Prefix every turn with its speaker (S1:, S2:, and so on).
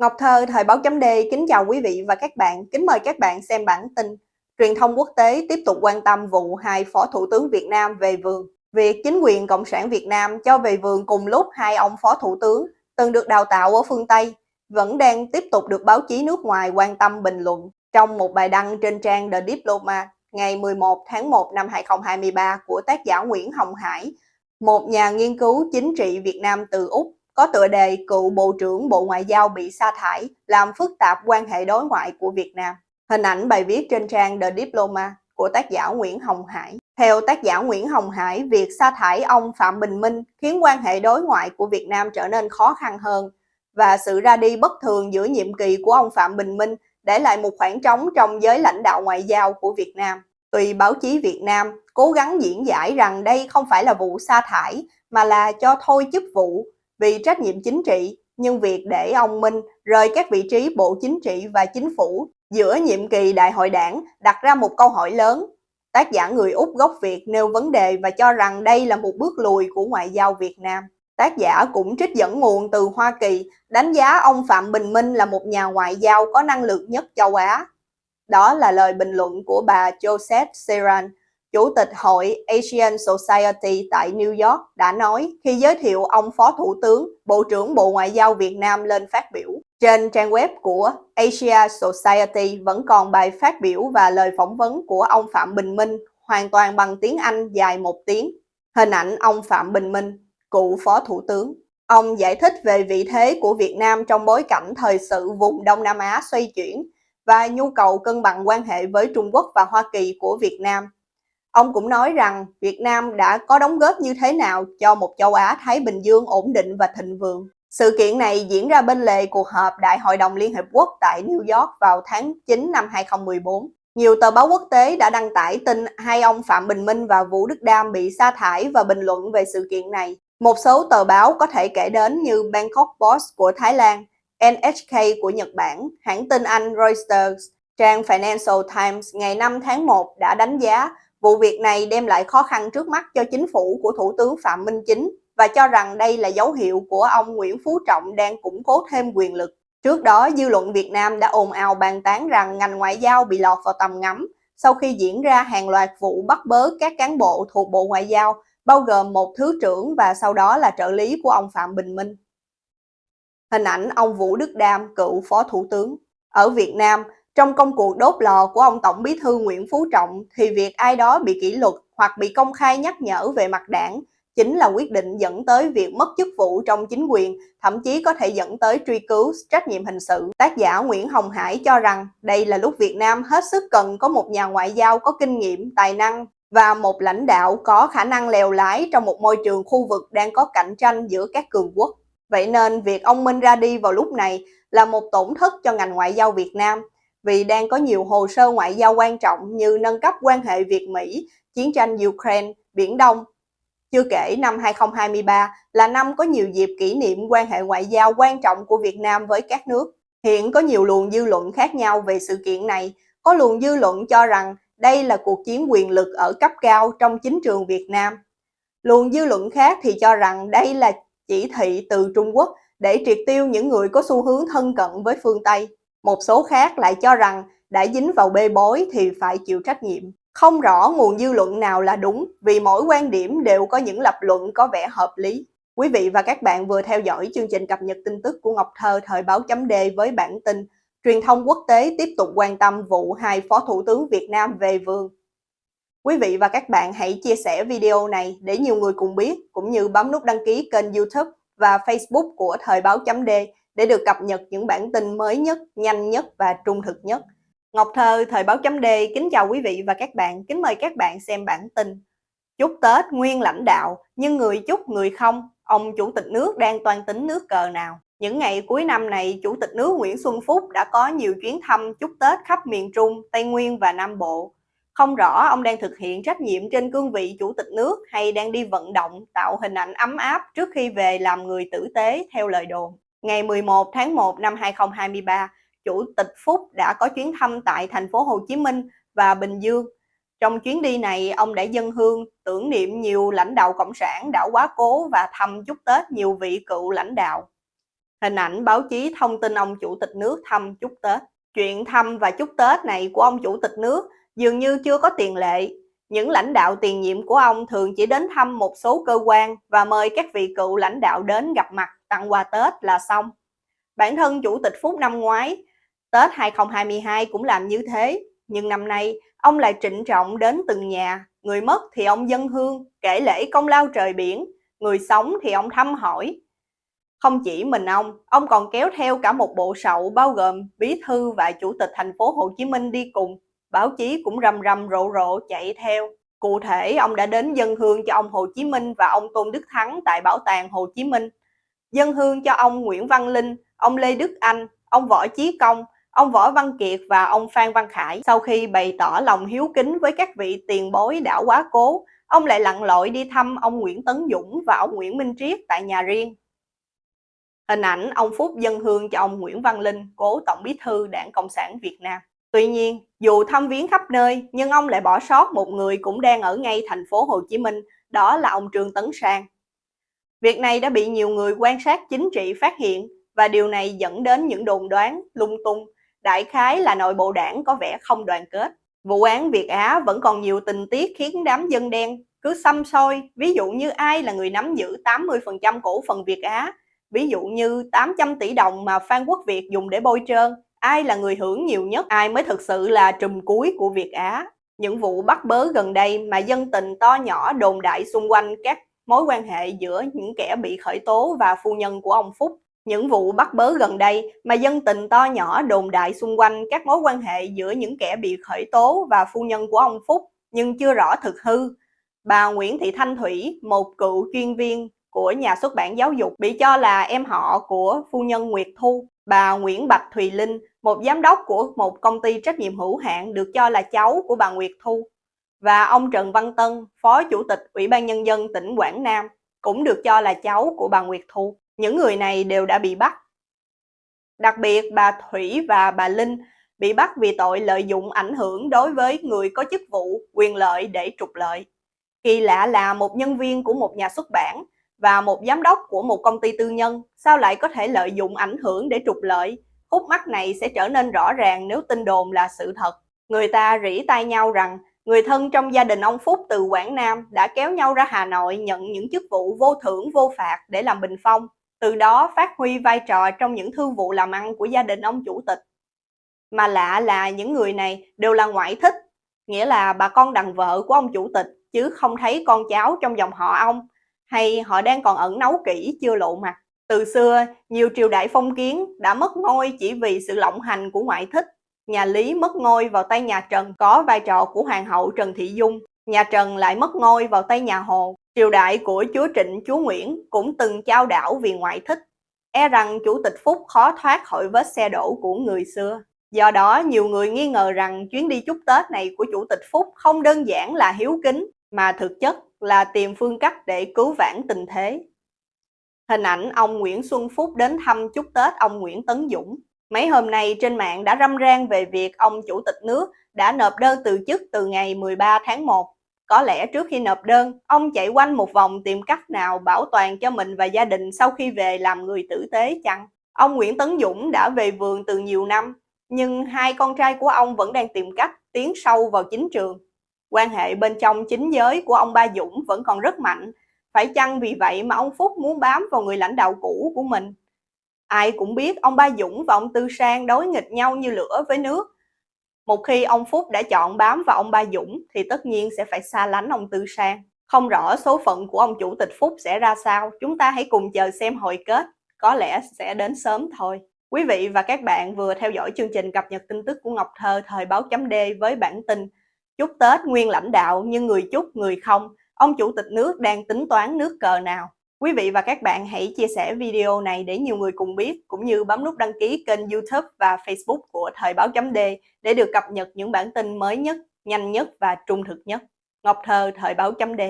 S1: Ngọc Thơ, Thời báo chấm D, kính chào quý vị và các bạn. Kính mời các bạn xem bản tin. Truyền thông quốc tế tiếp tục quan tâm vụ hai Phó Thủ tướng Việt Nam về vườn. Việc chính quyền Cộng sản Việt Nam cho về vườn cùng lúc hai ông Phó Thủ tướng từng được đào tạo ở phương Tây vẫn đang tiếp tục được báo chí nước ngoài quan tâm bình luận. Trong một bài đăng trên trang The Diplomat ngày 11 tháng 1 năm 2023 của tác giả Nguyễn Hồng Hải, một nhà nghiên cứu chính trị Việt Nam từ Úc có tựa đề cựu Bộ trưởng Bộ Ngoại giao bị sa thải, làm phức tạp quan hệ đối ngoại của Việt Nam. Hình ảnh bài viết trên trang The Diploma của tác giả Nguyễn Hồng Hải. Theo tác giả Nguyễn Hồng Hải, việc sa thải ông Phạm Bình Minh khiến quan hệ đối ngoại của Việt Nam trở nên khó khăn hơn và sự ra đi bất thường giữa nhiệm kỳ của ông Phạm Bình Minh để lại một khoảng trống trong giới lãnh đạo ngoại giao của Việt Nam. Tùy báo chí Việt Nam cố gắng diễn giải rằng đây không phải là vụ sa thải mà là cho thôi chức vụ vì trách nhiệm chính trị, nhưng việc để ông Minh rời các vị trí Bộ Chính trị và Chính phủ giữa nhiệm kỳ Đại hội đảng đặt ra một câu hỏi lớn. Tác giả người Úc gốc Việt nêu vấn đề và cho rằng đây là một bước lùi của ngoại giao Việt Nam. Tác giả cũng trích dẫn nguồn từ Hoa Kỳ, đánh giá ông Phạm Bình Minh là một nhà ngoại giao có năng lực nhất châu Á. Đó là lời bình luận của bà Josette Seran, Chủ tịch Hội Asian Society tại New York đã nói khi giới thiệu ông Phó Thủ tướng, Bộ trưởng Bộ Ngoại giao Việt Nam lên phát biểu. Trên trang web của Asia Society vẫn còn bài phát biểu và lời phỏng vấn của ông Phạm Bình Minh hoàn toàn bằng tiếng Anh dài một tiếng. Hình ảnh ông Phạm Bình Minh, cựu Phó Thủ tướng. Ông giải thích về vị thế của Việt Nam trong bối cảnh thời sự vùng Đông Nam Á xoay chuyển và nhu cầu cân bằng quan hệ với Trung Quốc và Hoa Kỳ của Việt Nam Ông cũng nói rằng Việt Nam đã có đóng góp như thế nào cho một châu Á-Thái Bình Dương ổn định và thịnh vượng. Sự kiện này diễn ra bên lề cuộc họp Đại hội đồng Liên Hợp Quốc tại New York vào tháng 9 năm 2014. Nhiều tờ báo quốc tế đã đăng tải tin hai ông Phạm Bình Minh và Vũ Đức Đam bị sa thải và bình luận về sự kiện này. Một số tờ báo có thể kể đến như Bangkok Post của Thái Lan, NHK của Nhật Bản, hãng tin Anh Reuters, trang Financial Times ngày 5 tháng 1 đã đánh giá Vụ việc này đem lại khó khăn trước mắt cho chính phủ của Thủ tướng Phạm Minh Chính và cho rằng đây là dấu hiệu của ông Nguyễn Phú Trọng đang củng cố thêm quyền lực. Trước đó, dư luận Việt Nam đã ồn ào bàn tán rằng ngành ngoại giao bị lọt vào tầm ngắm sau khi diễn ra hàng loạt vụ bắt bớ các cán bộ thuộc Bộ Ngoại giao, bao gồm một thứ trưởng và sau đó là trợ lý của ông Phạm Bình Minh. Hình ảnh ông Vũ Đức Đam, cựu Phó Thủ tướng. Ở Việt Nam, trong công cuộc đốt lò của ông Tổng bí thư Nguyễn Phú Trọng thì việc ai đó bị kỷ luật hoặc bị công khai nhắc nhở về mặt đảng chính là quyết định dẫn tới việc mất chức vụ trong chính quyền, thậm chí có thể dẫn tới truy cứu trách nhiệm hình sự. Tác giả Nguyễn Hồng Hải cho rằng đây là lúc Việt Nam hết sức cần có một nhà ngoại giao có kinh nghiệm, tài năng và một lãnh đạo có khả năng lèo lái trong một môi trường khu vực đang có cạnh tranh giữa các cường quốc. Vậy nên việc ông Minh ra đi vào lúc này là một tổn thất cho ngành ngoại giao Việt Nam vì đang có nhiều hồ sơ ngoại giao quan trọng như nâng cấp quan hệ Việt-Mỹ, chiến tranh Ukraine, Biển Đông. Chưa kể năm 2023 là năm có nhiều dịp kỷ niệm quan hệ ngoại giao quan trọng của Việt Nam với các nước. Hiện có nhiều luồng dư luận khác nhau về sự kiện này. Có luồng dư luận cho rằng đây là cuộc chiến quyền lực ở cấp cao trong chính trường Việt Nam. Luồng dư luận khác thì cho rằng đây là chỉ thị từ Trung Quốc để triệt tiêu những người có xu hướng thân cận với phương Tây. Một số khác lại cho rằng đã dính vào bê bối thì phải chịu trách nhiệm. Không rõ nguồn dư luận nào là đúng vì mỗi quan điểm đều có những lập luận có vẻ hợp lý. Quý vị và các bạn vừa theo dõi chương trình cập nhật tin tức của Ngọc Thơ thời báo chấm D với bản tin Truyền thông quốc tế tiếp tục quan tâm vụ hai Phó Thủ tướng Việt Nam về vườn. Quý vị và các bạn hãy chia sẻ video này để nhiều người cùng biết, cũng như bấm nút đăng ký kênh youtube và facebook của Thời báo chấm D để được cập nhật những bản tin mới nhất, nhanh nhất và trung thực nhất. Ngọc Thơ, Thời báo chấm D, kính chào quý vị và các bạn, kính mời các bạn xem bản tin. Chúc Tết nguyên lãnh đạo, nhưng người chúc người không, ông Chủ tịch nước đang toan tính nước cờ nào. Những ngày cuối năm này, Chủ tịch nước Nguyễn Xuân Phúc đã có nhiều chuyến thăm chúc Tết khắp miền Trung, Tây Nguyên và Nam Bộ. Không rõ ông đang thực hiện trách nhiệm trên cương vị Chủ tịch nước hay đang đi vận động tạo hình ảnh ấm áp trước khi về làm người tử tế theo lời đồn. Ngày 11 tháng 1 năm 2023, Chủ tịch Phúc đã có chuyến thăm tại thành phố Hồ Chí Minh và Bình Dương. Trong chuyến đi này, ông đã dân hương tưởng niệm nhiều lãnh đạo Cộng sản đã quá cố và thăm chúc Tết nhiều vị cựu lãnh đạo. Hình ảnh báo chí thông tin ông Chủ tịch nước thăm chúc Tết. Chuyện thăm và chúc Tết này của ông Chủ tịch nước dường như chưa có tiền lệ. Những lãnh đạo tiền nhiệm của ông thường chỉ đến thăm một số cơ quan và mời các vị cựu lãnh đạo đến gặp mặt tặng quà Tết là xong. Bản thân Chủ tịch Phúc năm ngoái, Tết 2022 cũng làm như thế, nhưng năm nay ông lại trịnh trọng đến từng nhà, người mất thì ông dân hương, kể lễ công lao trời biển, người sống thì ông thăm hỏi. Không chỉ mình ông, ông còn kéo theo cả một bộ sậu bao gồm bí thư và chủ tịch thành phố Hồ Chí Minh đi cùng. Báo chí cũng rầm rầm rộ rộ chạy theo. Cụ thể, ông đã đến dân hương cho ông Hồ Chí Minh và ông Tôn Đức Thắng tại Bảo tàng Hồ Chí Minh. Dân hương cho ông Nguyễn Văn Linh, ông Lê Đức Anh, ông Võ Chí Công, ông Võ Văn Kiệt và ông Phan Văn Khải. Sau khi bày tỏ lòng hiếu kính với các vị tiền bối đã quá cố, ông lại lặn lội đi thăm ông Nguyễn Tấn Dũng và ông Nguyễn Minh Triết tại nhà riêng. Hình ảnh ông Phúc dân hương cho ông Nguyễn Văn Linh, cố Tổng bí thư Đảng Cộng sản Việt Nam. Tuy nhiên, dù thăm viếng khắp nơi, nhưng ông lại bỏ sót một người cũng đang ở ngay thành phố Hồ Chí Minh, đó là ông Trương Tấn Sang. Việc này đã bị nhiều người quan sát chính trị phát hiện và điều này dẫn đến những đồn đoán lung tung, đại khái là nội bộ đảng có vẻ không đoàn kết. Vụ án Việt Á vẫn còn nhiều tình tiết khiến đám dân đen cứ xăm soi, ví dụ như ai là người nắm giữ 80% cổ phần Việt Á, ví dụ như 800 tỷ đồng mà Phan Quốc Việt dùng để bôi trơn, ai là người hưởng nhiều nhất, ai mới thực sự là trùm cuối của Việt Á. Những vụ bắt bớ gần đây mà dân tình to nhỏ đồn đại xung quanh các mối quan hệ giữa những kẻ bị khởi tố và phu nhân của ông Phúc. Những vụ bắt bớ gần đây mà dân tình to nhỏ đồn đại xung quanh các mối quan hệ giữa những kẻ bị khởi tố và phu nhân của ông Phúc nhưng chưa rõ thực hư. Bà Nguyễn Thị Thanh Thủy, một cựu chuyên viên của nhà xuất bản giáo dục bị cho là em họ của phu nhân Nguyệt Thu. Bà Nguyễn Bạch Thùy Linh, một giám đốc của một công ty trách nhiệm hữu hạn được cho là cháu của bà Nguyệt Thu. Và ông Trần Văn Tân, Phó Chủ tịch Ủy ban Nhân dân tỉnh Quảng Nam, cũng được cho là cháu của bà Nguyệt Thu. Những người này đều đã bị bắt. Đặc biệt bà Thủy và bà Linh bị bắt vì tội lợi dụng ảnh hưởng đối với người có chức vụ, quyền lợi để trục lợi. Kỳ lạ là một nhân viên của một nhà xuất bản và một giám đốc của một công ty tư nhân sao lại có thể lợi dụng ảnh hưởng để trục lợi. Khúc mắc này sẽ trở nên rõ ràng nếu tin đồn là sự thật. Người ta rỉ tai nhau rằng người thân trong gia đình ông Phúc từ Quảng Nam đã kéo nhau ra Hà Nội nhận những chức vụ vô thưởng vô phạt để làm bình phong, từ đó phát huy vai trò trong những thương vụ làm ăn của gia đình ông chủ tịch. Mà lạ là những người này đều là ngoại thích, nghĩa là bà con đằng vợ của ông chủ tịch, chứ không thấy con cháu trong dòng họ ông, hay họ đang còn ẩn nấu kỹ chưa lộ mặt. Từ xưa, nhiều triều đại phong kiến đã mất ngôi chỉ vì sự lộng hành của ngoại thích. Nhà Lý mất ngôi vào tay nhà Trần có vai trò của Hoàng hậu Trần Thị Dung. Nhà Trần lại mất ngôi vào tay nhà Hồ. Triều đại của chúa Trịnh, chúa Nguyễn cũng từng trao đảo vì ngoại thích. E rằng chủ tịch Phúc khó thoát khỏi vết xe đổ của người xưa. Do đó, nhiều người nghi ngờ rằng chuyến đi chúc Tết này của chủ tịch Phúc không đơn giản là hiếu kính, mà thực chất là tìm phương cách để cứu vãn tình thế. Hình ảnh ông Nguyễn Xuân Phúc đến thăm chúc Tết ông Nguyễn Tấn Dũng. Mấy hôm nay trên mạng đã râm ran về việc ông Chủ tịch nước đã nộp đơn từ chức từ ngày 13 tháng 1. Có lẽ trước khi nộp đơn, ông chạy quanh một vòng tìm cách nào bảo toàn cho mình và gia đình sau khi về làm người tử tế chăng? Ông Nguyễn Tấn Dũng đã về vườn từ nhiều năm, nhưng hai con trai của ông vẫn đang tìm cách tiến sâu vào chính trường. Quan hệ bên trong chính giới của ông Ba Dũng vẫn còn rất mạnh, phải chăng vì vậy mà ông Phúc muốn bám vào người lãnh đạo cũ của mình? Ai cũng biết ông Ba Dũng và ông Tư Sang đối nghịch nhau như lửa với nước. Một khi ông Phúc đã chọn bám vào ông Ba Dũng thì tất nhiên sẽ phải xa lánh ông Tư Sang. Không rõ số phận của ông Chủ tịch Phúc sẽ ra sao, chúng ta hãy cùng chờ xem hồi kết, có lẽ sẽ đến sớm thôi. Quý vị và các bạn vừa theo dõi chương trình cập nhật tin tức của Ngọc Thơ thời báo chấm D với bản tin Chúc Tết nguyên lãnh đạo nhưng người chúc người không, ông Chủ tịch nước đang tính toán nước cờ nào? Quý vị và các bạn hãy chia sẻ video này để nhiều người cùng biết, cũng như bấm nút đăng ký kênh YouTube và Facebook của Thời báo chấm D để được cập nhật những bản tin mới nhất, nhanh nhất và trung thực nhất. Ngọc Thơ, Thời báo chấm D